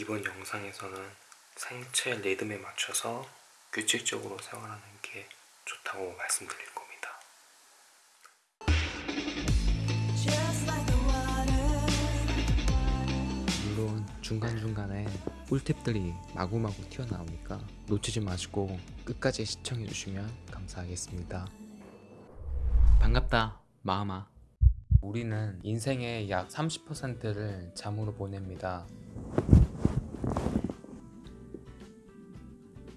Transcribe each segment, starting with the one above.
이번 영상에서는 생체 리듬에 맞춰서 규칙적으로 생활하는 게 좋다고 말씀드릴 겁니다. 물론 중간중간에 꿀팁들이 마구마구 튀어나오니까 놓치지 마시고 끝까지 시청해주시면 감사하겠습니다. 반갑다, 마음아. 우리는 인생의 약 30%를 잠으로 보냅니다.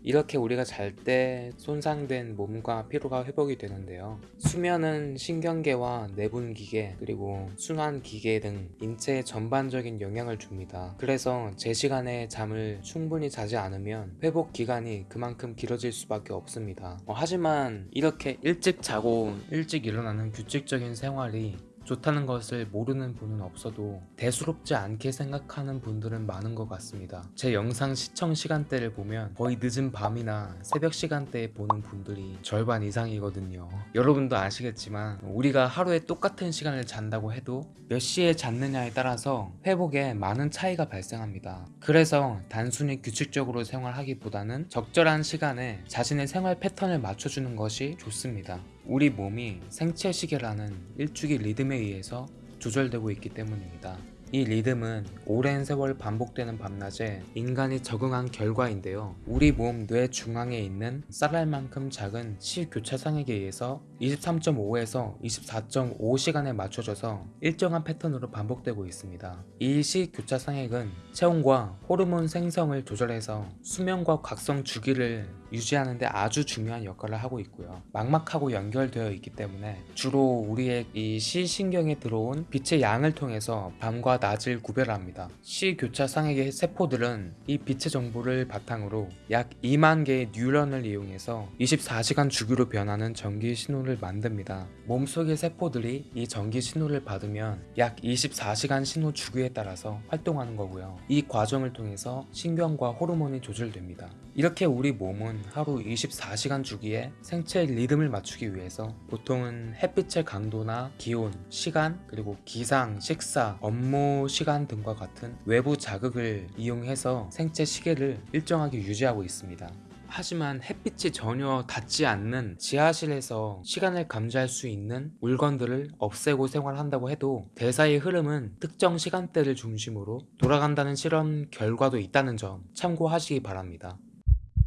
이렇게 우리가 잘 때 손상된 몸과 피로가 회복이 되는데요. 수면은 신경계와 내분기계 그리고 순환기계 등 인체에 전반적인 영향을 줍니다. 그래서 제 시간에 잠을 충분히 자지 않으면 회복 기간이 그만큼 길어질 수밖에 없습니다. 어, 하지만 이렇게 일찍 자고 일찍 일어나는 규칙적인 생활이 좋다는 것을 모르는 분은 없어도 대수롭지 않게 생각하는 분들은 많은 것 같습니다. 제 영상 시청 시간대를 보면 거의 늦은 밤이나 새벽 시간대에 보는 분들이 절반 이상이거든요. 여러분도 아시겠지만 우리가 하루에 똑같은 시간을 잔다고 해도 몇 시에 잤느냐에 따라서 회복에 많은 차이가 발생합니다. 그래서 단순히 규칙적으로 생활하기보다는 적절한 시간에 자신의 생활 패턴을 맞춰주는 것이 좋습니다. 우리 몸이 생체 시계라는 일주기 리듬에 의해서 조절되고 있기 때문입니다. 이 리듬은 오랜 세월 반복되는 밤낮에 인간이 적응한 결과인데요. 우리 몸 뇌 중앙에 있는 쌀알만큼 작은 시교차상액에 의해서 23.5에서 24.5시간에 맞춰져서 일정한 패턴으로 반복되고 있습니다. 이 시교차 상액은 체온과 호르몬 생성을 조절해서 수면과 각성 주기를 유지하는 데 아주 중요한 역할을 하고 있고요. 망막하고 연결되어 있기 때문에 주로 우리의 이 시신경에 들어온 빛의 양을 통해서 밤과 낮을 구별합니다. 시교차 상액의 세포들은 이 빛의 정보를 바탕으로 약 2만 개의 뉴런을 이용해서 24시간 주기로 변하는 전기 신호를 만듭니다. 몸속의 세포들이 이 전기 신호를 받으면 약 24시간 신호 주기에 따라서 활동하는 거고요. 이 과정을 통해서 신경과 호르몬이 조절됩니다. 이렇게 우리 몸은 하루 24시간 주기에 생체 리듬을 맞추기 위해서 보통은 햇빛의 강도나 기온, 시간, 그리고 기상, 식사, 업무 시간 등과 같은 외부 자극을 이용해서 생체 시계를 일정하게 유지하고 있습니다. 하지만 햇빛이 전혀 닿지 않는 지하실에서 시간을 감지할 수 있는 물건들을 없애고 생활한다고 해도 대사의 흐름은 특정 시간대를 중심으로 돌아간다는 실험 결과도 있다는 점 참고하시기 바랍니다.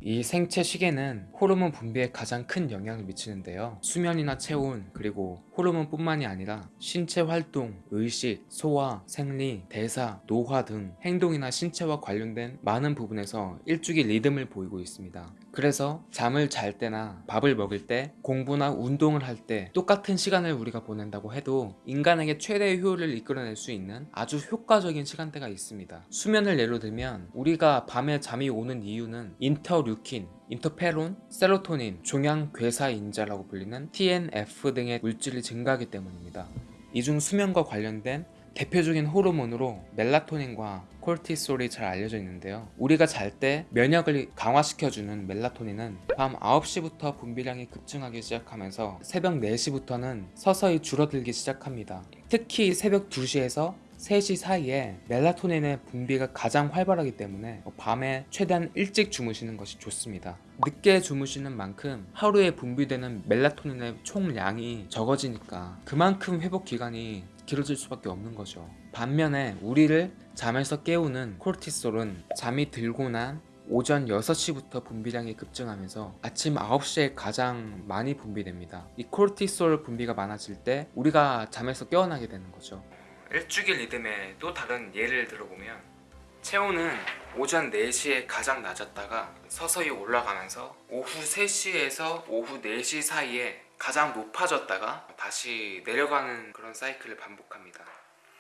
이 생체 시계는 호르몬 분비에 가장 큰 영향을 미치는데요. 수면이나 체온, 그리고 호르몬 뿐만이 아니라 신체 활동, 의식, 소화, 생리, 대사, 노화 등 행동이나 신체와 관련된 많은 부분에서 일주기 리듬을 보이고 있습니다. 그래서 잠을 잘 때나 밥을 먹을 때 공부나 운동을 할 때 똑같은 시간을 우리가 보낸다고 해도 인간에게 최대의 효율을 이끌어낼 수 있는 아주 효과적인 시간대가 있습니다. 수면을 예로 들면 우리가 밤에 잠이 오는 이유는 인터류킨, 인터페론, 세로토닌, 종양괴사인자라고 불리는 TNF 등의 물질이 증가하기 때문입니다. 이중 수면과 관련된 대표적인 호르몬으로 멜라토닌과 콜티솔이 잘 알려져 있는데요. 우리가 잘 때 면역을 강화시켜주는 멜라토닌은 밤 9시부터 분비량이 급증하기 시작하면서 새벽 4시부터는 서서히 줄어들기 시작합니다. 특히 새벽 2시에서 3시 사이에 멜라토닌의 분비가 가장 활발하기 때문에 밤에 최대한 일찍 주무시는 것이 좋습니다. 늦게 주무시는 만큼 하루에 분비되는 멜라토닌의 총량이 적어지니까 그만큼 회복 기간이 길어질 수밖에 없는 거죠. 반면에 우리를 잠에서 깨우는 코르티솔은 잠이 들고 난 오전 6시부터 분비량이 급증하면서 아침 9시에 가장 많이 분비됩니다. 이 코르티솔 분비가 많아질 때 우리가 잠에서 깨어나게 되는 거죠. 일주기 리듬의 또 다른 예를 들어보면 체온은 오전 4시에 가장 낮았다가 서서히 올라가면서 오후 3시에서 오후 4시 사이에 가장 높아졌다가 다시 내려가는 그런 사이클을 반복합니다.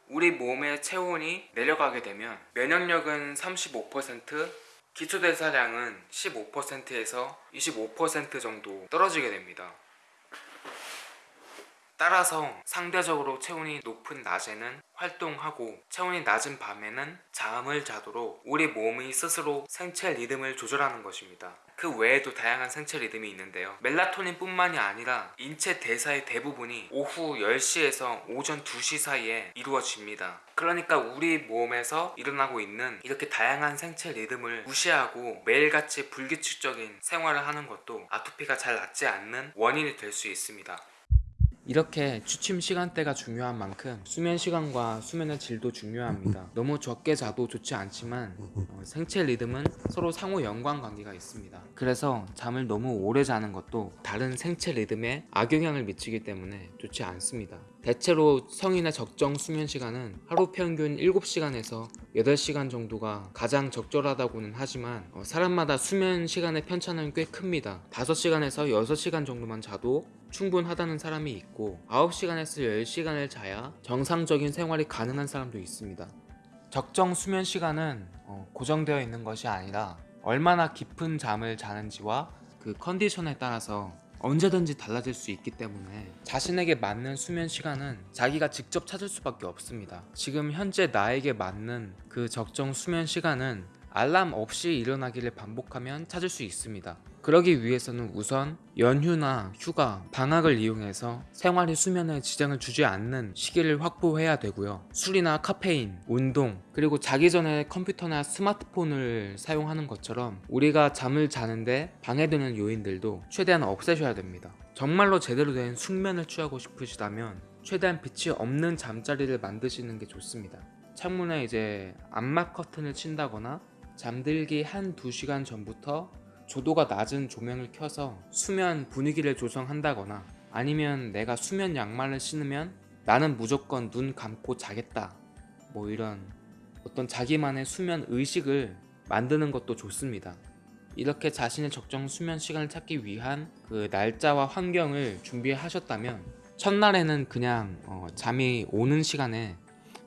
우리 몸의 체온이 내려가게 되면 면역력은 35%, 기초대사량은 15%에서 25% 정도 떨어지게 됩니다. 따라서 상대적으로 체온이 높은 낮에는 활동하고 체온이 낮은 밤에는 잠을 자도록 우리 몸이 스스로 생체 리듬을 조절하는 것입니다. 그 외에도 다양한 생체 리듬이 있는데요. 멜라토닌 뿐만이 아니라 인체 대사의 대부분이 오후 10시에서 오전 2시 사이에 이루어집니다. 그러니까 우리 몸에서 일어나고 있는 이렇게 다양한 생체 리듬을 무시하고 매일같이 불규칙적인 생활을 하는 것도 아토피가 잘 낫지 않는 원인이 될 수 있습니다. 이렇게 취침 시간대가 중요한 만큼 수면 시간과 수면의 질도 중요합니다. 너무 적게 자도 좋지 않지만 어, 생체 리듬은 서로 상호 연관 관계가 있습니다. 그래서 잠을 너무 오래 자는 것도 다른 생체 리듬에 악영향을 미치기 때문에 좋지 않습니다. 대체로 성인의 적정 수면 시간은 하루 평균 7시간에서 8시간 정도가 가장 적절하다고는 하지만 어, 사람마다 수면 시간의 편차는 꽤 큽니다. 5시간에서 6시간 정도만 자도 충분하다는 사람이 있고 9시간에서 10시간을 자야 정상적인 생활이 가능한 사람도 있습니다. 적정 수면 시간은 어, 고정되어 있는 것이 아니라 얼마나 깊은 잠을 자는지와 그 컨디션에 따라서 언제든지 달라질 수 있기 때문에 자신에게 맞는 수면 시간은 자기가 직접 찾을 수밖에 없습니다. 지금 현재 나에게 맞는 그 적정 수면 시간은 알람 없이 일어나기를 반복하면 찾을 수 있습니다. 그러기 위해서는 우선 연휴나 휴가, 방학을 이용해서 생활의 수면에 지장을 주지 않는 시기를 확보해야 되고요. 술이나 카페인, 운동, 그리고 자기 전에 컴퓨터나 스마트폰을 사용하는 것처럼 우리가 잠을 자는데 방해되는 요인들도 최대한 없애셔야 됩니다. 정말로 제대로 된 숙면을 취하고 싶으시다면 최대한 빛이 없는 잠자리를 만드시는 게 좋습니다. 창문에 이제 암막 커튼을 친다거나 잠들기 한 두 시간 전부터 조도가 낮은 조명을 켜서 수면 분위기를 조성한다거나 아니면 내가 수면 양말을 신으면 나는 무조건 눈 감고 자겠다 뭐 이런 어떤 자기만의 수면 의식을 만드는 것도 좋습니다. 이렇게 자신의 적정 수면 시간을 찾기 위한 그 날짜와 환경을 준비하셨다면 첫날에는 그냥 어, 잠이 오는 시간에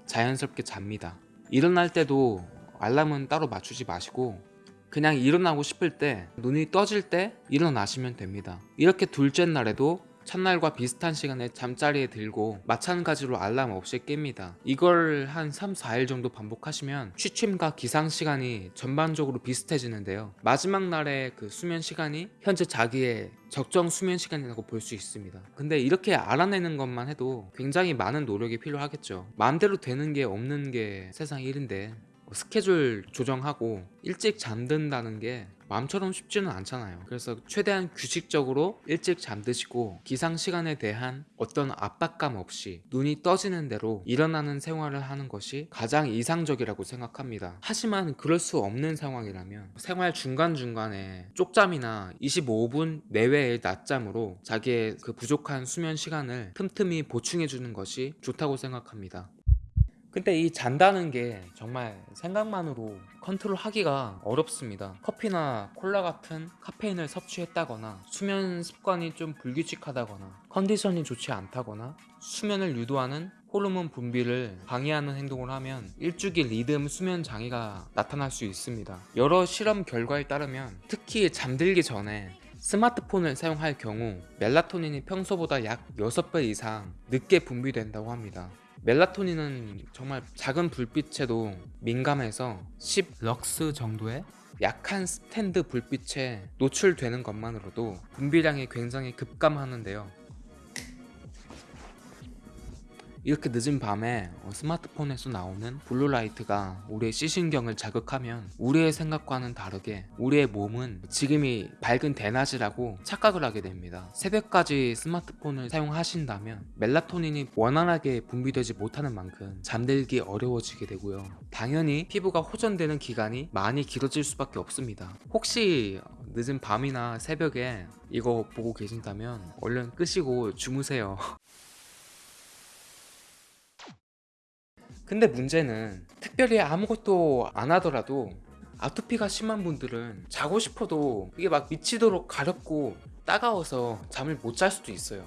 자연스럽게 잡니다. 일어날 때도 알람은 따로 맞추지 마시고 그냥 일어나고 싶을 때 눈이 떠질 때 일어나시면 됩니다. 이렇게 둘째 날에도 첫날과 비슷한 시간에 잠자리에 들고 마찬가지로 알람 없이 깹니다. 이걸 한 3, 4일 정도 반복하시면 취침과 기상 시간이 전반적으로 비슷해지는데요. 마지막 날의 그 수면 시간이 현재 자기의 적정 수면 시간이라고 볼 수 있습니다. 근데 이렇게 알아내는 것만 해도 굉장히 많은 노력이 필요하겠죠. 마음대로 되는 게 없는 게 세상 일인데 뭐 스케줄 조정하고 일찍 잠든다는 게 마음처럼 쉽지는 않잖아요. 그래서 최대한 규칙적으로 일찍 잠드시고 기상 시간에 대한 어떤 압박감 없이 눈이 떠지는 대로 일어나는 생활을 하는 것이 가장 이상적이라고 생각합니다. 하지만 그럴 수 없는 상황이라면 생활 중간중간에 쪽잠이나 25분 내외의 낮잠으로 자기의 그 부족한 수면 시간을 틈틈이 보충해 주는 것이 좋다고 생각합니다. 근데 이 잔다는 게 정말 생각만으로 컨트롤 하기가 어렵습니다. 커피나 콜라 같은 카페인을 섭취했다거나 수면 습관이 좀 불규칙하다거나 컨디션이 좋지 않다거나 수면을 유도하는 호르몬 분비를 방해하는 행동을 하면 일주기 리듬 수면 장애가 나타날 수 있습니다. 여러 실험 결과에 따르면 특히 잠들기 전에 스마트폰을 사용할 경우 멜라토닌이 평소보다 약 6배 이상 늦게 분비된다고 합니다. 멜라토닌은 정말 작은 불빛에도 민감해서 10 럭스 정도의 약한 스탠드 불빛에 노출되는 것만으로도 분비량이 굉장히 급감하는데요. 이렇게 늦은 밤에 어, 스마트폰에서 나오는 blue light가 우리의 시신경을 자극하면 우리의 생각과는 다르게 우리의 몸은 지금이 밝은 대낮이라고 착각을 하게 됩니다. 새벽까지 스마트폰을 사용하신다면 멜라토닌이 원활하게 분비되지 못하는 만큼 잠들기 어려워지게 되고요. 당연히 피부가 호전되는 기간이 많이 길어질 수밖에 없습니다. 혹시 늦은 밤이나 새벽에 이거 보고 계신다면 얼른 끄시고 주무세요. 근데 문제는 특별히 아무것도 안 하더라도 아토피가 심한 분들은 자고 싶어도 이게 막 미치도록 가렵고 따가워서 잠을 못 잘 수도 있어요.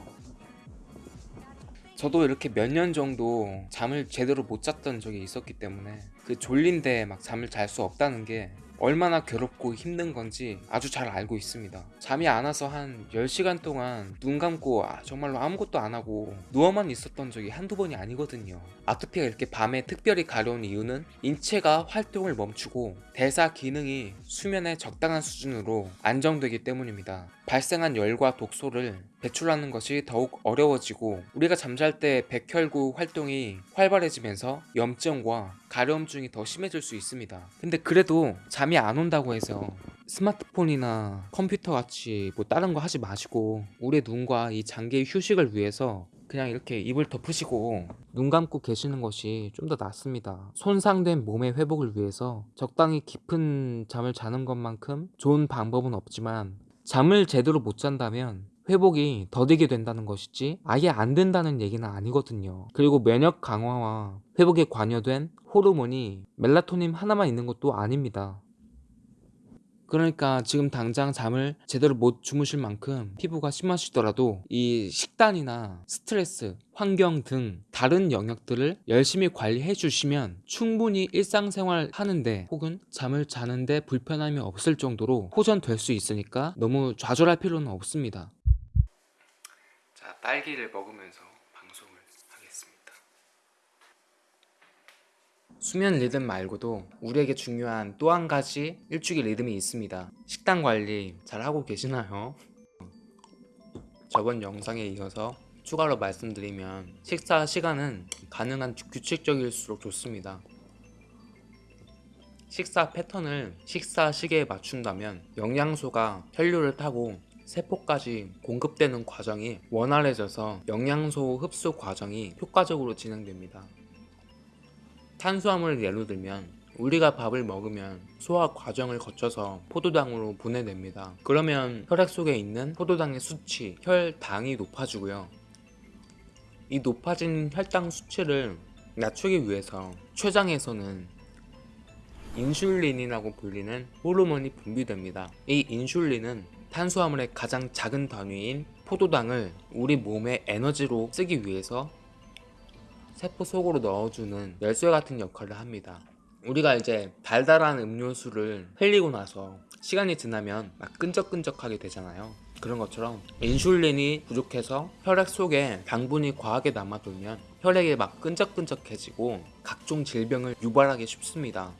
저도 이렇게 몇 년 정도 잠을 제대로 못 잤던 적이 있었기 때문에 그 졸린데 막 잠을 잘 수 없다는 게 얼마나 괴롭고 힘든 건지 아주 잘 알고 있습니다. 잠이 안 와서 한 10시간 동안 눈 감고 아, 정말로 아무것도 안 하고 누워만 있었던 적이 한두 번이 아니거든요. 아토피가 이렇게 밤에 특별히 가려운 이유는 인체가 활동을 멈추고 대사 기능이 수면의 적당한 수준으로 안정되기 때문입니다. 발생한 열과 독소를 배출하는 것이 더욱 어려워지고 우리가 잠잘 때 백혈구 활동이 활발해지면서 염증과 가려움증이 더 심해질 수 있습니다. 근데 그래도 잠이 안 온다고 해서 스마트폰이나 컴퓨터 같이 뭐 다른 거 하지 마시고 우리의 눈과 이 장기의 휴식을 위해서 그냥 이렇게 입을 덮으시고 눈 감고 계시는 것이 좀 더 낫습니다. 손상된 몸의 회복을 위해서 적당히 깊은 잠을 자는 것만큼 좋은 방법은 없지만 잠을 제대로 못 잔다면 회복이 더디게 된다는 것이지 아예 안 된다는 얘기는 아니거든요. 그리고 면역 강화와 회복에 관여된 호르몬이 멜라토닌 하나만 있는 것도 아닙니다. 그러니까 지금 당장 잠을 제대로 못 주무실 만큼 피부가 심하시더라도 이 식단이나 스트레스, 환경 등 다른 영역들을 열심히 관리해 주시면 충분히 일상생활 하는데 혹은 잠을 자는데 불편함이 없을 정도로 호전될 수 있으니까 너무 좌절할 필요는 없습니다. 자, 딸기를 먹으면서 방송을 하겠습니다. 수면 리듬 말고도 우리에게 중요한 또 한 가지 일주기 리듬이 있습니다. 식단 관리 잘 하고 계시나요? 저번 영상에 이어서 추가로 말씀드리면 식사 시간은 가능한 규칙적일수록 좋습니다. 식사 패턴을 식사 시계에 맞춘다면 영양소가 혈류를 타고 세포까지 공급되는 과정이 원활해져서 영양소 흡수 과정이 효과적으로 진행됩니다. 탄수화물을 예로 들면 우리가 밥을 먹으면 소화 과정을 거쳐서 포도당으로 분해됩니다. 그러면 혈액 속에 있는 포도당의 수치, 혈당이 높아지고요. 이 높아진 혈당 수치를 낮추기 위해서 췌장에서는 인슐린이라고 불리는 호르몬이 분비됩니다. 이 인슐린은 탄수화물의 가장 작은 단위인 포도당을 우리 몸의 에너지로 쓰기 위해서 세포 속으로 넣어주는 열쇠 같은 역할을 합니다. 우리가 이제 달달한 음료수를 흘리고 나서 시간이 지나면 막 끈적끈적하게 되잖아요. 그런 것처럼 인슐린이 부족해서 혈액 속에 당분이 과하게 남아돌면 혈액이 막 끈적끈적해지고 각종 질병을 유발하기 쉽습니다.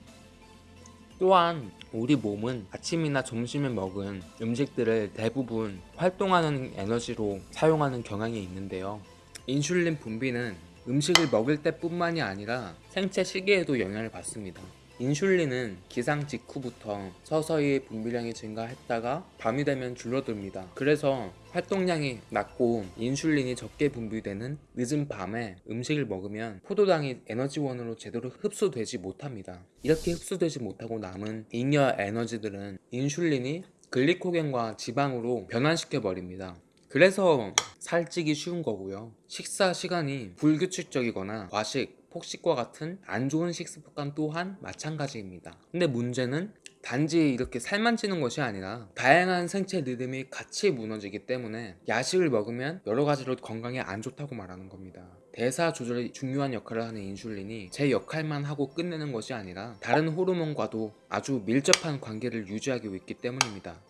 또한 우리 몸은 아침이나 점심에 먹은 음식들을 대부분 활동하는 에너지로 사용하는 경향이 있는데요. 인슐린 분비는 음식을 먹을 때뿐만이 아니라 생체 시계에도 영향을 받습니다. 인슐린은 기상 직후부터 서서히 분비량이 증가했다가 밤이 되면 줄어듭니다. 그래서 활동량이 낮고 인슐린이 적게 분비되는 늦은 밤에 음식을 먹으면 포도당이 에너지원으로 제대로 흡수되지 못합니다. 이렇게 흡수되지 못하고 남은 잉여 에너지들은 인슐린이 글리코겐과 지방으로 변환시켜 버립니다. 그래서 살찌기 쉬운 거고요. 식사 시간이 불규칙적이거나 과식, 폭식과 같은 안 좋은 식습 습관 또한 마찬가지입니다. 근데 문제는 단지 이렇게 살만 찌는 것이 아니라 다양한 생체 리듬이 같이 무너지기 때문에 야식을 먹으면 여러 가지로 건강에 안 좋다고 말하는 겁니다. 대사 조절이 중요한 역할을 하는 인슐린이 제 역할만 하고 끝내는 것이 아니라 다른 호르몬과도 아주 밀접한 관계를 유지하고 있기 때문입니다.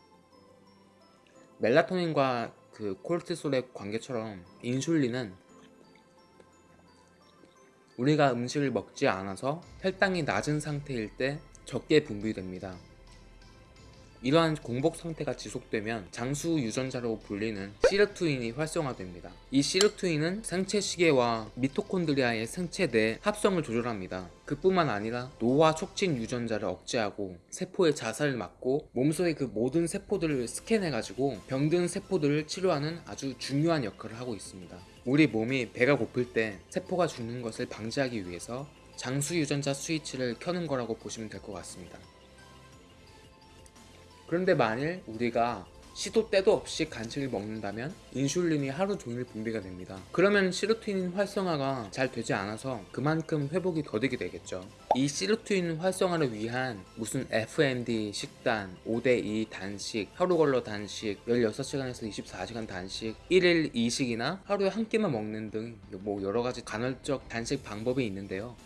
멜라토닌과 그 콜티솔의 관계처럼 인슐린은 우리가 음식을 먹지 않아서 혈당이 낮은 상태일 때 적게 분비됩니다. 이러한 공복 상태가 지속되면 장수 유전자로 불리는 시르투인이 활성화됩니다. 이 시르투인은 생체 시계와 미토콘드리아의 생체 내 합성을 조절합니다. 그뿐만 아니라 노화 촉진 유전자를 억제하고 세포의 자살을 막고 몸속의 그 모든 세포들을 스캔해가지고 병든 세포들을 치료하는 아주 중요한 역할을 하고 있습니다. 우리 몸이 배가 고플 때 세포가 죽는 것을 방지하기 위해서 장수 유전자 스위치를 켜는 거라고 보시면 될 것 같습니다. 그런데 만일 우리가 시도 때도 없이 간식을 먹는다면 인슐린이 하루 종일 분비가 됩니다. 그러면 시르투인 활성화가 잘 되지 않아서 그만큼 회복이 더디게 되겠죠. 이 시르투인 활성화를 위한 무슨 FMD 식단, 5대2 단식, 하루 걸러 단식, 16시간에서 24시간 단식, 1일 2식이나 하루에 한 끼만 먹는 등 뭐 여러 가지 간헐적 단식 방법이 있는데요.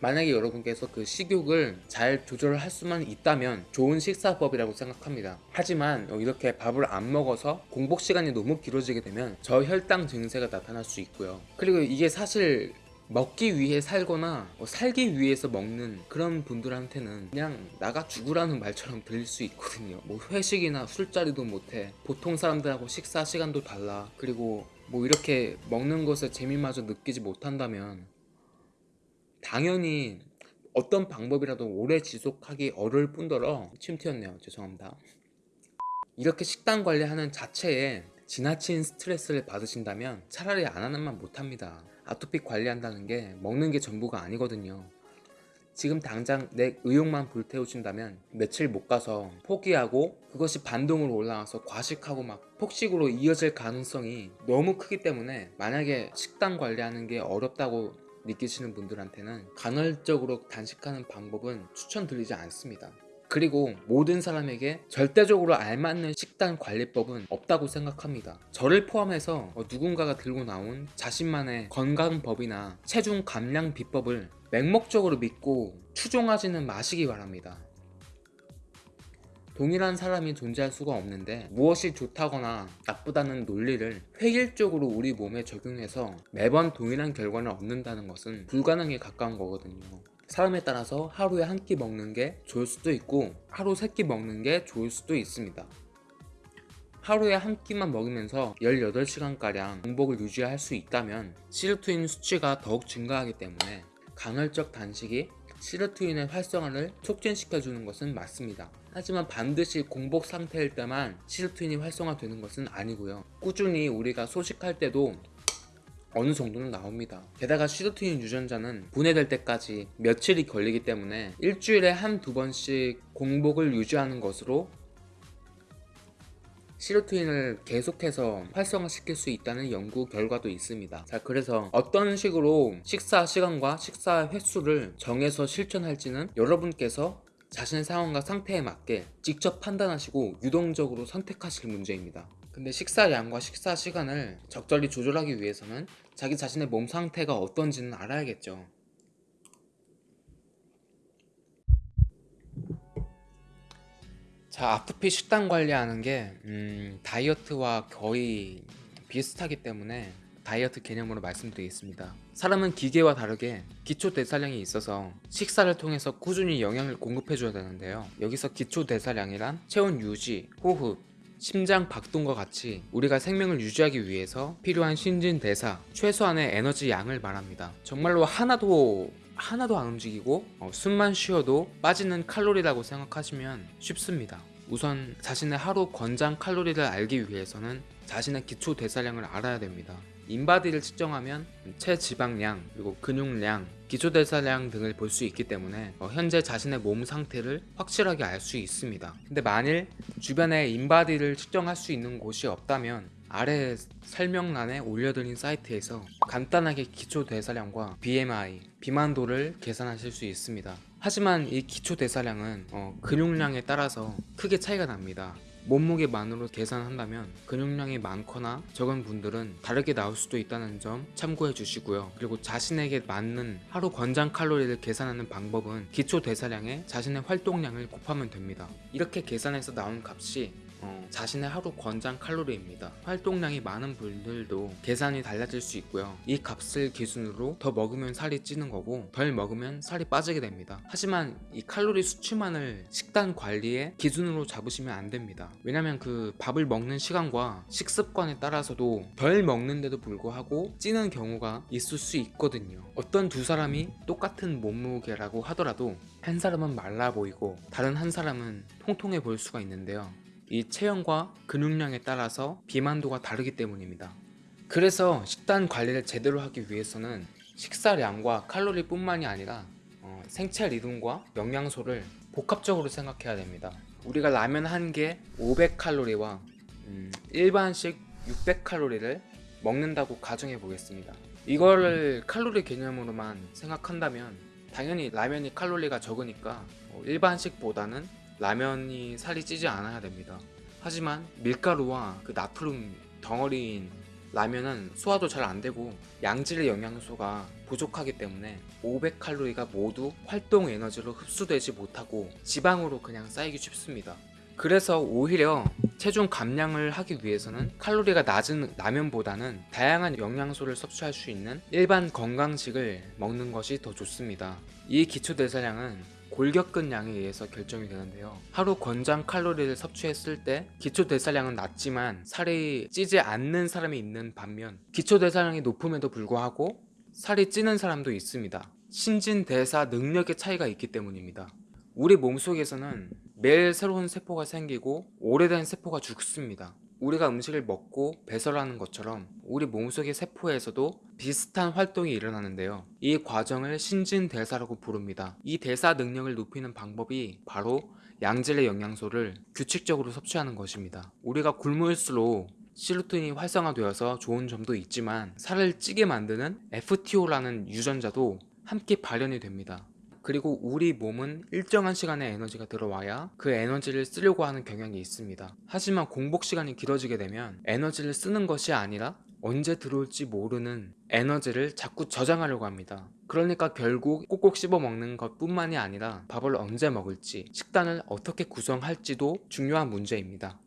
만약에 여러분께서 그 식욕을 잘 조절할 수만 있다면 좋은 식사법이라고 생각합니다. 하지만 이렇게 밥을 안 먹어서 공복 시간이 너무 길어지게 되면 저혈당 증세가 나타날 수 있고요. 그리고 이게 사실 먹기 위해 살거나 뭐 살기 위해서 먹는 그런 분들한테는 그냥 나가 죽으라는 말처럼 들릴 수 있거든요. 뭐 회식이나 술자리도 못해. 보통 사람들하고 식사 시간도 달라. 그리고 뭐 이렇게 먹는 것에 재미마저 느끼지 못한다면 당연히 어떤 방법이라도 오래 지속하기 어려울 뿐더러 침 튀었네요. 죄송합니다. 이렇게 식단 관리하는 자체에 지나친 스트레스를 받으신다면 차라리 안 하는 만 못합니다. 아토피 관리한다는 게 먹는 게 전부가 아니거든요. 지금 당장 내 의욕만 불태우신다면 며칠 못 가서 포기하고 그것이 반동으로 올라와서 과식하고 막 폭식으로 이어질 가능성이 너무 크기 때문에 만약에 식단 관리하는 게 어렵다고 느끼시는 분들한테는 간헐적으로 단식하는 방법은 추천드리지 않습니다. 그리고 모든 사람에게 절대적으로 알맞는 식단 관리법은 없다고 생각합니다. 저를 포함해서 어, 누군가가 들고 나온 자신만의 건강법이나 체중 감량 비법을 맹목적으로 믿고 추종하지는 마시기 바랍니다. 동일한 사람이 존재할 수가 없는데 무엇이 좋다거나 나쁘다는 논리를 획일적으로 우리 몸에 적용해서 매번 동일한 결과를 얻는다는 것은 불가능에 가까운 거거든요. 사람에 따라서 하루에 한 끼 먹는 게 좋을 수도 있고 하루 세 끼 먹는 게 좋을 수도 있습니다. 하루에 한 끼만 먹으면서 18시간가량 공복을 유지할 수 있다면 시르투인 수치가 더욱 증가하기 때문에 간헐적 단식이 시르투인의 활성화를 촉진시켜주는 것은 맞습니다. 하지만 반드시 공복 상태일 때만 시르투인이 활성화되는 것은 아니고요. 꾸준히 우리가 소식할 때도 어느 정도는 나옵니다. 게다가 시르투인 유전자는 분해될 때까지 며칠이 걸리기 때문에 일주일에 한두 번씩 공복을 유지하는 것으로 시르투인을 계속해서 활성화시킬 수 있다는 연구 결과도 있습니다. 자, 그래서 어떤 식으로 식사 시간과 식사 횟수를 정해서 실천할지는 여러분께서 자신의 상황과 상태에 맞게 직접 판단하시고 유동적으로 선택하실 문제입니다. 근데 식사량과 식사 시간을 적절히 조절하기 위해서는 자기 자신의 몸 상태가 어떤지는 알아야겠죠. 자, 아토피 식단 관리하는 게 음, 다이어트와 거의 비슷하기 때문에 다이어트 개념으로 말씀드리겠습니다. 사람은 기계와 다르게 기초 대사량이 있어서 식사를 통해서 꾸준히 영양을 공급해줘야 되는데요. 여기서 기초 대사량이란 체온 유지, 호흡, 심장 박동과 같이 우리가 생명을 유지하기 위해서 필요한 신진 대사, 최소한의 에너지 양을 말합니다. 정말로 하나도 하나도 안 움직이고 어, 숨만 쉬어도 빠지는 칼로리라고 생각하시면 쉽습니다. 우선 자신의 하루 권장 칼로리를 알기 위해서는 자신의 기초 대사량을 알아야 됩니다. 인바디를 측정하면 체지방량 그리고 근육량, 기초 대사량 등을 볼 수 있기 때문에 어, 현재 자신의 몸 상태를 확실하게 알 수 있습니다. 근데 만일 주변에 인바디를 측정할 수 있는 곳이 없다면 아래 설명란에 올려드린 사이트에서 간단하게 기초 대사량과 BMI, 비만도를 계산하실 수 있습니다. 하지만 이 기초 대사량은 어, 근육량에 따라서 크게 차이가 납니다. 몸무게만으로 계산한다면 근육량이 많거나 적은 분들은 다르게 나올 수도 있다는 점 참고해 주시고요. 그리고 자신에게 맞는 하루 권장 칼로리를 계산하는 방법은 기초 대사량에 자신의 활동량을 곱하면 됩니다. 이렇게 계산해서 나온 값이 어, 자신의 하루 권장 칼로리입니다. 활동량이 많은 분들도 계산이 달라질 수 있고요. 이 값을 기준으로 더 먹으면 살이 찌는 거고 덜 먹으면 살이 빠지게 됩니다. 하지만 이 칼로리 수치만을 식단 관리의 기준으로 잡으시면 안 됩니다. 왜냐면 그 밥을 먹는 시간과 식습관에 따라서도 덜 먹는데도 불구하고 찌는 경우가 있을 수 있거든요. 어떤 두 사람이 똑같은 몸무게라고 하더라도 한 사람은 말라 보이고 다른 한 사람은 통통해 보일 수가 있는데요. 이 체형과 근육량에 따라서 비만도가 다르기 때문입니다. 그래서 식단 관리를 제대로 하기 위해서는 식사량과 칼로리뿐만이 아니라 어, 생체 리듬과 영양소를 복합적으로 생각해야 됩니다. 우리가 라면 한 개 500칼로리와 음, 일반식 600칼로리를 먹는다고 가정해 보겠습니다. 이거를 칼로리 개념으로만 생각한다면 당연히 라면이 칼로리가 적으니까 어, 일반식보다는 라면이 살이 찌지 않아야 됩니다. 하지만 밀가루와 그 나트륨 덩어리인 라면은 소화도 잘 안 되고 양질의 영양소가 부족하기 때문에 500칼로리가 모두 활동 에너지로 흡수되지 못하고 지방으로 그냥 쌓이기 쉽습니다. 그래서 오히려 체중 감량을 하기 위해서는 칼로리가 낮은 라면보다는 다양한 영양소를 섭취할 수 있는 일반 건강식을 먹는 것이 더 좋습니다. 이 기초대사량은 골격근량에 의해서 결정이 되는데요. 하루 권장 칼로리를 섭취했을 때 기초 대사량은 낮지만 살이 찌지 않는 사람이 있는 반면 기초 대사량이 높음에도 불구하고 살이 찌는 사람도 있습니다. 신진대사 능력의 차이가 있기 때문입니다. 우리 몸속에서는 매일 새로운 세포가 생기고 오래된 세포가 죽습니다. 우리가 음식을 먹고 배설하는 것처럼 우리 몸속의 세포에서도 비슷한 활동이 일어나는데요. 이 과정을 신진대사라고 부릅니다. 이 대사 능력을 높이는 방법이 바로 양질의 영양소를 규칙적으로 섭취하는 것입니다. 우리가 굶을수록 시루틴이 활성화되어서 좋은 점도 있지만 살을 찌게 만드는 FTO라는 유전자도 함께 발현이 됩니다. 그리고 우리 몸은 일정한 시간에 에너지가 들어와야 그 에너지를 쓰려고 하는 경향이 있습니다. 하지만 공복 시간이 길어지게 되면 에너지를 쓰는 것이 아니라 언제 들어올지 모르는 에너지를 자꾸 저장하려고 합니다. 그러니까 결국 꼭꼭 씹어 먹는 것 뿐만이 아니라 밥을 언제 먹을지, 식단을 어떻게 구성할지도 중요한 문제입니다.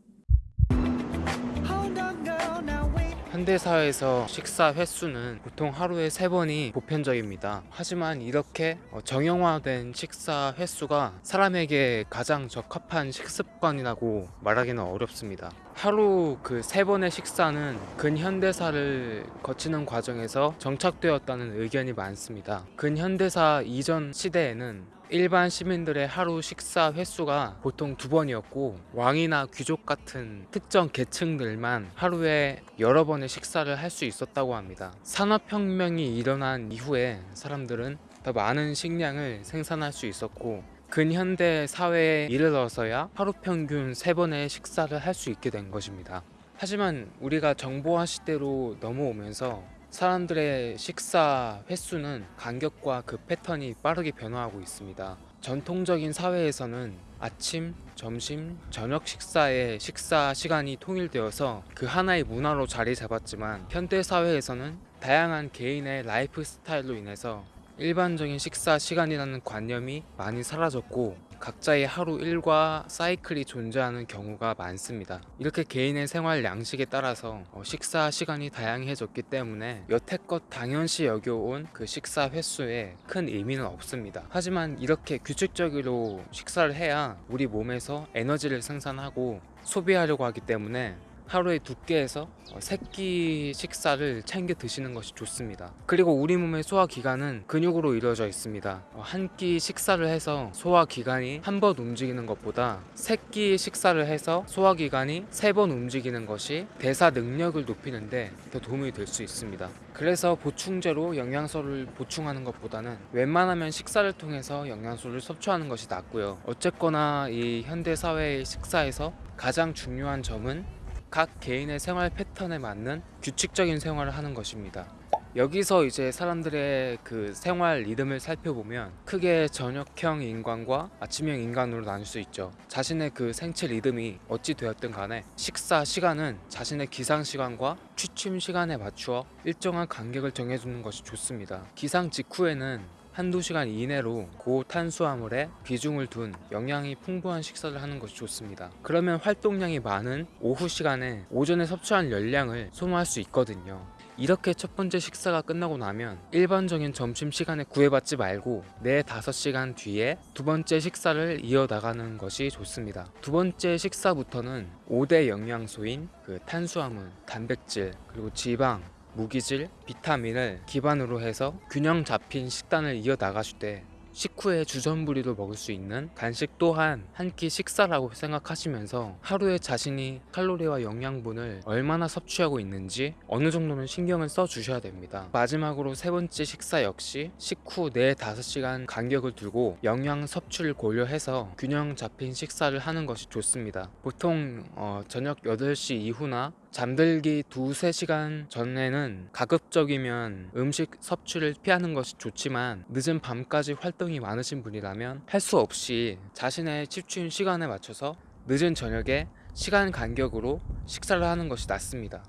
현대사회에서 식사 횟수는 보통 하루에 세번이 보편적입니다. 하지만 이렇게 어, 정형화된 식사 횟수가 사람에게 가장 적합한 식습관이라고 말하기는 어렵습니다. 하루 그 세 번의 식사는 근현대사를 거치는 과정에서 정착되었다는 의견이 많습니다. 근현대사 이전 시대에는 일반 시민들의 하루 식사 횟수가 보통 두 번이었고 왕이나 귀족 같은 특정 계층들만 하루에 여러 번의 식사를 할 수 있었다고 합니다. 산업혁명이 일어난 이후에 사람들은 더 많은 식량을 생산할 수 있었고 근현대 사회에 이르러서야 하루 평균 세번의 식사를 할 수 있게 된 것입니다. 하지만 우리가 정보화 시대로 넘어오면서 사람들의 식사 횟수는 간격과 그 패턴이 빠르게 변화하고 있습니다. 전통적인 사회에서는 아침, 점심, 저녁 식사의 식사 시간이 통일되어서 그 하나의 문화로 자리 잡았지만 현대 사회에서는 다양한 개인의 라이프 스타일로 인해서 일반적인 식사 시간이라는 관념이 많이 사라졌고 각자의 하루 일과 사이클이 존재하는 경우가 많습니다. 이렇게 개인의 생활 양식에 따라서 어, 식사 시간이 다양해졌기 때문에 여태껏 당연시 여겨온 그 식사 횟수에 큰 의미는 없습니다. 하지만 이렇게 규칙적으로 식사를 해야 우리 몸에서 에너지를 생산하고 소비하려고 하기 때문에 하루에 두 끼에서 세끼 식사를 챙겨 드시는 것이 좋습니다. 그리고 우리 몸의 소화 기관은 근육으로 이루어져 있습니다. 한 끼 식사를 해서 소화 기관이 한 번 움직이는 것보다 세끼 식사를 해서 소화 기관이 세 번 움직이는 것이 대사 능력을 높이는데 더 도움이 될 수 있습니다. 그래서 보충제로 영양소를 보충하는 것보다는 웬만하면 식사를 통해서 영양소를 섭취하는 것이 낫고요. 어쨌거나 이 현대 사회의 식사에서 가장 중요한 점은 각 개인의 생활 패턴에 맞는 규칙적인 생활을 하는 것입니다. 여기서 이제 사람들의 그 생활 리듬을 살펴보면 크게 저녁형 인간과 아침형 인간으로 나눌 수 있죠. 자신의 그 생체 리듬이 어찌 되었든 간에 식사 시간은 자신의 기상 시간과 취침 시간에 맞추어 일정한 간격을 정해주는 것이 좋습니다. 기상 직후에는 한두 시간 이내로 고탄수화물에 비중을 둔 영양이 풍부한 식사를 하는 것이 좋습니다. 그러면 활동량이 많은 오후 시간에 오전에 섭취한 열량을 소모할 수 있거든요. 이렇게 첫 번째 식사가 끝나고 나면 일반적인 점심 시간에 구애받지 말고 4, 5시간 뒤에 두 번째 식사를 이어나가는 것이 좋습니다. 두 번째 식사부터는 5대 영양소인 그 탄수화물, 단백질, 그리고 지방, 무기질, 비타민을 기반으로 해서 균형 잡힌 식단을 이어나가실 때 식후에 주전부리로 먹을 수 있는 간식 또한 한 끼 식사라고 생각하시면서 하루에 자신이 칼로리와 영양분을 얼마나 섭취하고 있는지 어느 정도는 신경을 써 주셔야 됩니다. 마지막으로 세 번째 식사 역시 식후 4, 5시간 간격을 두고 영양 섭취를 고려해서 균형 잡힌 식사를 하는 것이 좋습니다. 보통 어, 저녁 8시 이후나 잠들기 두세 시간 전에는 가급적이면 음식 섭취를 피하는 것이 좋지만 늦은 밤까지 활동이 많으신 분이라면 할 수 없이 자신의 집취인 시간에 맞춰서 늦은 저녁에 시간 간격으로 식사를 하는 것이 낫습니다.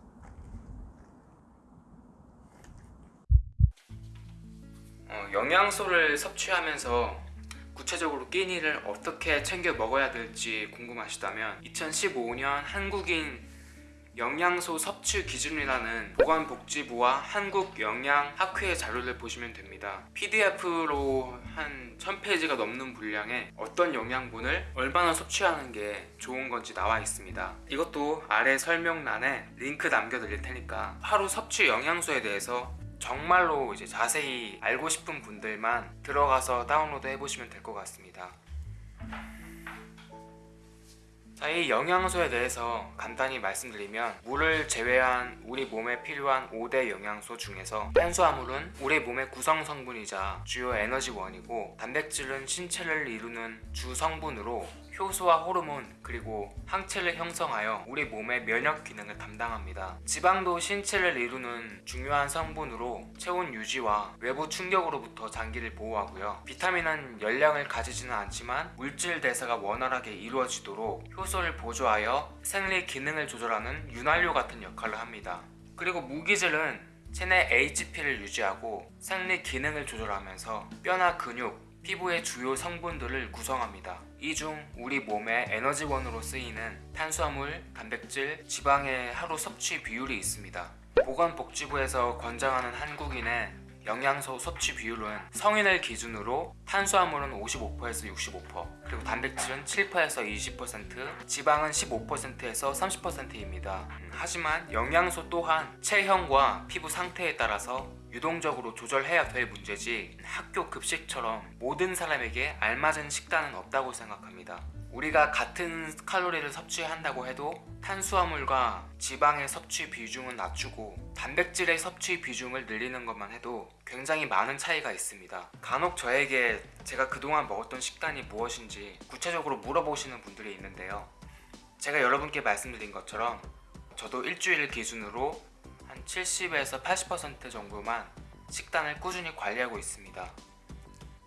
어, 영양소를 섭취하면서 구체적으로 끼니를 어떻게 챙겨 먹어야 될지 궁금하시다면 2015년 한국인 영양소 섭취 기준이라는 보건복지부와 한국영양학회 자료를 보시면 됩니다. PDF로 한 1000페이지가 넘는 분량에 어떤 영양분을 얼마나 섭취하는 게 좋은 건지 나와 있습니다. 이것도 아래 설명란에 링크 남겨드릴 테니까 하루 섭취 영양소에 대해서 정말로 이제 자세히 알고 싶은 분들만 들어가서 다운로드 해보시면 될 것 같습니다. 자, 이 영양소에 대해서 간단히 말씀드리면 물을 제외한 우리 몸에 필요한 5대 영양소 중에서 탄수화물은 우리 몸의 구성 성분이자 주요 에너지원이고 단백질은 신체를 이루는 주 성분으로 효소와 호르몬 그리고 항체를 형성하여 우리 몸의 면역 기능을 담당합니다. 지방도 신체를 이루는 중요한 성분으로 체온 유지와 외부 충격으로부터 장기를 보호하고요. 비타민은 열량을 가지지는 않지만 물질 대사가 원활하게 이루어지도록 효소를 보조하여 생리 기능을 조절하는 윤활유 같은 역할을 합니다. 그리고 무기질은 체내 HP를 유지하고 생리 기능을 조절하면서 뼈나 근육, 피부의 주요 성분들을 구성합니다. 이 중 우리 몸의 에너지원으로 쓰이는 탄수화물, 단백질, 지방의 하루 섭취 비율이 있습니다. 보건복지부에서 권장하는 한국인의 영양소 섭취 비율은 성인을 기준으로 탄수화물은 55%에서 65% 그리고 단백질은 7%에서 20% 지방은 15%에서 30%입니다. 하지만 영양소 또한 체형과 피부 상태에 따라서 유동적으로 조절해야 될 문제지 학교 급식처럼 모든 사람에게 알맞은 식단은 없다고 생각합니다. 우리가 같은 칼로리를 섭취한다고 해도 탄수화물과 지방의 섭취 비중은 낮추고 단백질의 섭취 비중을 늘리는 것만 해도 굉장히 많은 차이가 있습니다. 간혹 저에게 제가 그동안 먹었던 식단이 무엇인지 구체적으로 물어보시는 분들이 있는데요. 제가 여러분께 말씀드린 것처럼 저도 일주일 기준으로 한 70에서 80% 정도만 식단을 꾸준히 관리하고 있습니다.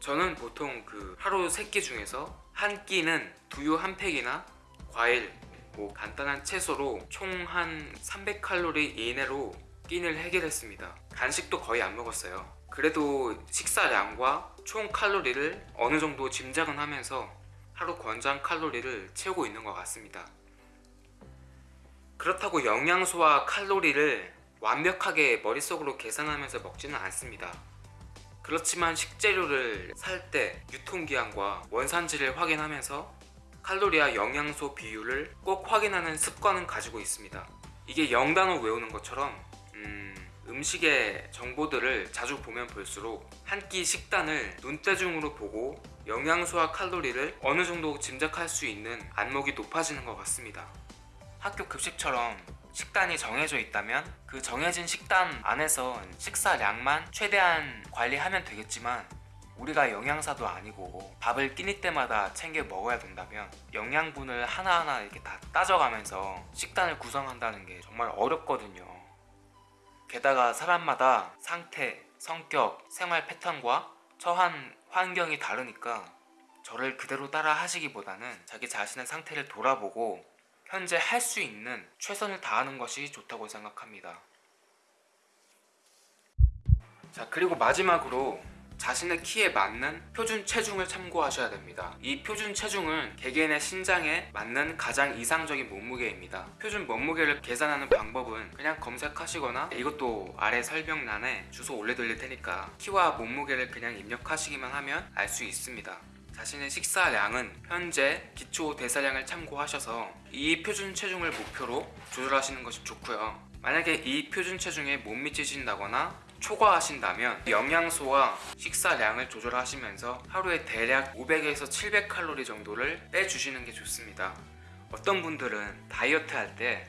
저는 보통 그 하루 세끼 중에서 한 끼는 두유 한 팩이나 과일, 뭐 간단한 채소로 총 한 300칼로리 이내로 끼니를 해결했습니다. 간식도 거의 안 먹었어요. 그래도 식사량과 총 칼로리를 어느 정도 짐작은 하면서 하루 권장 칼로리를 채우고 있는 것 같습니다. 그렇다고 영양소와 칼로리를 완벽하게 머릿속으로 계산하면서 먹지는 않습니다. 그렇지만 식재료를 살 때 유통기한과 원산지를 확인하면서 칼로리와 영양소 비율을 꼭 확인하는 습관은 가지고 있습니다. 이게 영단어 외우는 것처럼 음, 음식의 정보들을 자주 보면 볼수록 한 끼 식단을 눈대중으로 보고 영양소와 칼로리를 어느 정도 짐작할 수 있는 안목이 높아지는 것 같습니다. 학교 급식처럼 식단이 정해져 있다면 그 정해진 식단 안에서 식사량만 최대한 관리하면 되겠지만 우리가 영양사도 아니고 밥을 끼니 때마다 챙겨 먹어야 된다면 영양분을 하나하나 이렇게 다 따져가면서 식단을 구성한다는 게 정말 어렵거든요. 게다가 사람마다 상태, 성격, 생활 패턴과 처한 환경이 다르니까 저를 그대로 따라 하시기보다는 자기 자신의 상태를 돌아보고 현재 할 수 있는 최선을 다하는 것이 좋다고 생각합니다. 자, 그리고 마지막으로 자신의 키에 맞는 표준 체중을 참고하셔야 됩니다. 이 표준 체중은 개개인의 신장에 맞는 가장 이상적인 몸무게입니다. 표준 몸무게를 계산하는 방법은 그냥 검색하시거나 이것도 아래 설명란에 주소 올려드릴 테니까 키와 몸무게를 그냥 입력하시기만 하면 알 수 있습니다. 자신의 식사량은 현재 기초 대사량을 참고하셔서 이 표준 체중을 목표로 조절하시는 것이 좋고요. 만약에 이 표준 체중에 못 미치신다거나 초과하신다면 영양소와 식사량을 조절하시면서 하루에 대략 500에서 700칼로리 정도를 빼주시는 게 좋습니다. 어떤 분들은 다이어트 할때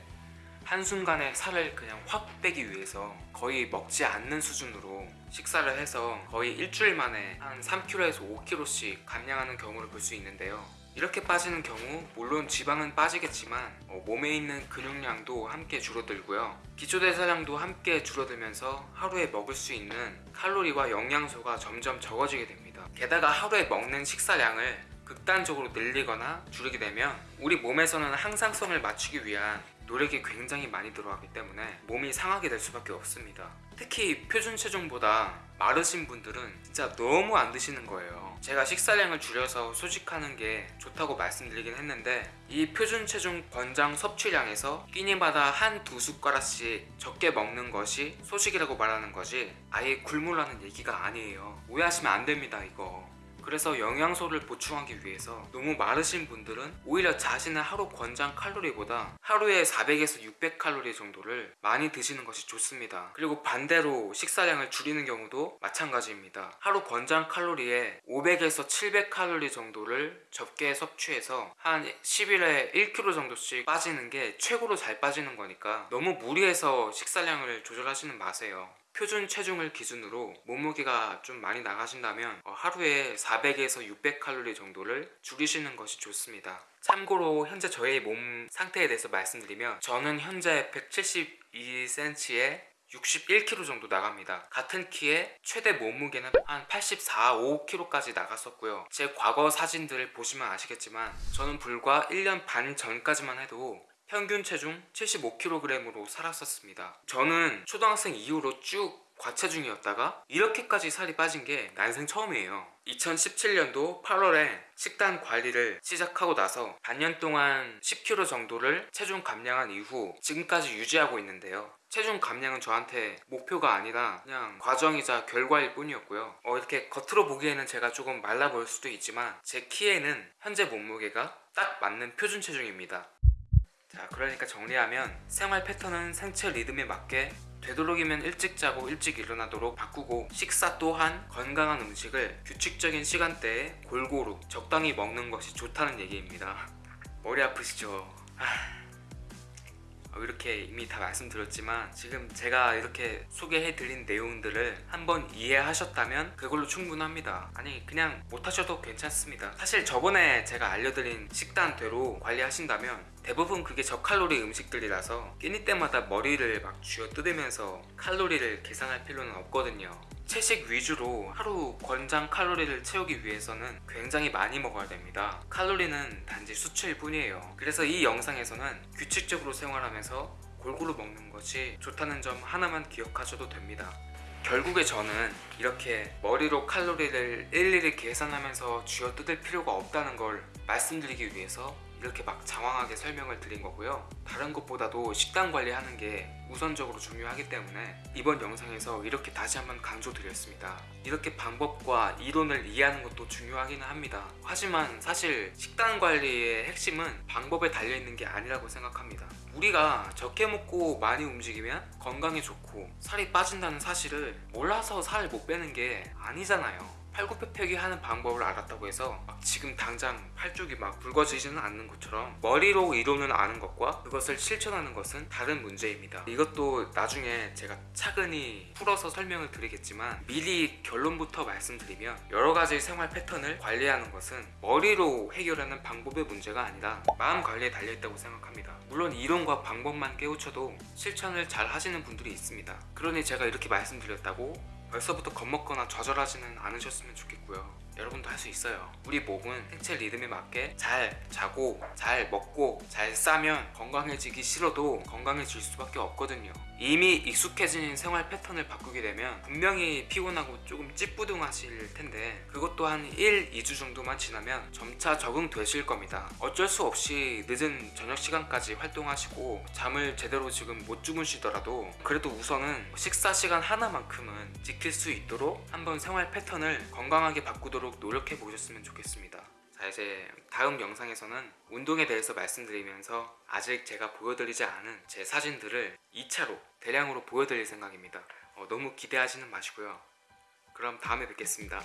한순간에 살을 그냥 확 빼기 위해서 거의 먹지 않는 수준으로 식사를 해서 거의 일주일 만에 한 3kg에서 5kg씩 감량하는 경우를 볼 수 있는데요. 이렇게 빠지는 경우 물론 지방은 빠지겠지만 어, 몸에 있는 근육량도 함께 줄어들고요. 기초대사량도 함께 줄어들면서 하루에 먹을 수 있는 칼로리와 영양소가 점점 적어지게 됩니다. 게다가 하루에 먹는 식사량을 극단적으로 늘리거나 줄이게 되면 우리 몸에서는 항상성을 맞추기 위한 노력이 굉장히 많이 들어가기 때문에 몸이 상하게 될 수밖에 없습니다. 특히 표준 체중보다 마르신 분들은 진짜 너무 안 드시는 거예요. 제가 식사량을 줄여서 소식하는 게 좋다고 말씀드리긴 했는데 이 표준 체중 권장 섭취량에서 끼니마다 한 두 숟가락씩 적게 먹는 것이 소식이라고 말하는 거지 아예 굶으라는 얘기가 아니에요. 오해하시면 안 됩니다 이거. 그래서 영양소를 보충하기 위해서 너무 마르신 분들은 오히려 자신의 하루 권장 칼로리보다 하루에 400에서 600칼로리 정도를 많이 드시는 것이 좋습니다. 그리고 반대로 식사량을 줄이는 경우도 마찬가지입니다. 하루 권장 칼로리에 500에서 700칼로리 정도를 적게 섭취해서 한 10일에 1kg 정도씩 빠지는 게 최고로 잘 빠지는 거니까 너무 무리해서 식사량을 조절하시는 마세요. 표준 체중을 기준으로 몸무게가 좀 많이 나가신다면 어, 하루에 400에서 600칼로리 정도를 줄이시는 것이 좋습니다. 참고로 현재 저의 몸 상태에 대해서 말씀드리면 저는 현재 172cm에 61kg 정도 나갑니다. 같은 키에 최대 몸무게는 한 84, 5kg까지 나갔었고요. 제 과거 사진들을 보시면 아시겠지만 저는 불과 1년 반 전까지만 해도 평균 체중 75kg으로 살았었습니다. 저는 초등학생 이후로 쭉 과체중이었다가 이렇게까지 살이 빠진 게 난생 처음이에요. 2017년도 8월에 식단 관리를 시작하고 나서 반년 동안 10kg 정도를 체중 감량한 이후 지금까지 유지하고 있는데요. 체중 감량은 저한테 목표가 아니라 그냥 과정이자 결과일 뿐이었고요. 어, 이렇게 겉으로 보기에는 제가 조금 말라 보일 수도 있지만 제 키에는 현재 몸무게가 딱 맞는 표준 체중입니다. 자 그러니까 정리하면 생활 패턴은 생체 리듬에 맞게 되도록이면 일찍 자고 일찍 일어나도록 바꾸고 식사 또한 건강한 음식을 규칙적인 시간대에 골고루 적당히 먹는 것이 좋다는 얘기입니다 머리 아프시죠? 하... 어, 이렇게 이미 다 말씀드렸지만 지금 제가 이렇게 소개해드린 내용들을 한번 이해하셨다면 그걸로 충분합니다. 아니 그냥 못하셔도 괜찮습니다. 사실 저번에 제가 알려드린 식단대로 관리하신다면 대부분 그게 저칼로리 음식들이라서 끼니 때마다 머리를 막 쥐어 뜯으면서 칼로리를 계산할 필요는 없거든요 채식 위주로 하루 권장 칼로리를 채우기 위해서는 굉장히 많이 먹어야 됩니다. 칼로리는 단지 수치일 뿐이에요. 그래서 이 영상에서는 규칙적으로 생활하면서 골고루 먹는 것이 좋다는 점 하나만 기억하셔도 됩니다. 결국에 저는 이렇게 머리로 칼로리를 일일이 계산하면서 쥐어 뜯을 필요가 없다는 걸 말씀드리기 위해서 이렇게 막 장황하게 설명을 드린 거고요. 다른 것보다도 식단 관리하는 게 우선적으로 중요하기 때문에 이번 영상에서 이렇게 다시 한번 강조드렸습니다. 이렇게 방법과 이론을 이해하는 것도 중요하기는 합니다. 하지만 사실 식단 관리의 핵심은 방법에 달려있는 게 아니라고 생각합니다. 우리가 적게 먹고 많이 움직이면 건강에 좋고 살이 빠진다는 사실을 몰라서 살을 못 빼는 게 아니잖아요 팔굽혀펴기 하는 방법을 알았다고 해서 막 지금 당장 팔 쪽이 막 굵어지지는 않는 것처럼 머리로 이론을 아는 것과 그것을 실천하는 것은 다른 문제입니다. 이것도 나중에 제가 차근히 풀어서 설명을 드리겠지만 미리 결론부터 말씀드리면 여러 가지 생활 패턴을 관리하는 것은 머리로 해결하는 방법의 문제가 아니라 마음 관리에 달려있다고 생각합니다. 물론 이론과 방법만 깨우쳐도 실천을 잘 하시는 분들이 있습니다. 그러니 제가 이렇게 말씀드렸다고 벌써부터 겁먹거나 좌절하지는 않으셨으면 좋겠고요 여러분도 할 수 있어요. 우리 몸은 생체 리듬에 맞게 잘 자고 잘 먹고 잘 싸면 건강해지기 싫어도 건강해질 수밖에 없거든요. 이미 익숙해진 생활 패턴을 바꾸게 되면 분명히 피곤하고 조금 찌뿌둥하실 텐데 그것도 한 1, 2주 정도만 지나면 점차 적응되실 겁니다. 어쩔 수 없이 늦은 저녁 시간까지 활동하시고 잠을 제대로 지금 못 주무시더라도 그래도 우선은 식사 시간 하나만큼은 지킬 수 있도록 한번 생활 패턴을 건강하게 바꾸도록 노력해 보셨으면 좋겠습니다. 자 이제 다음 영상에서는 운동에 대해서 말씀드리면서 아직 제가 보여드리지 않은 제 사진들을 2차로 대량으로 보여드릴 생각입니다. 어, 너무 기대하지는 마시고요. 그럼 다음에 뵙겠습니다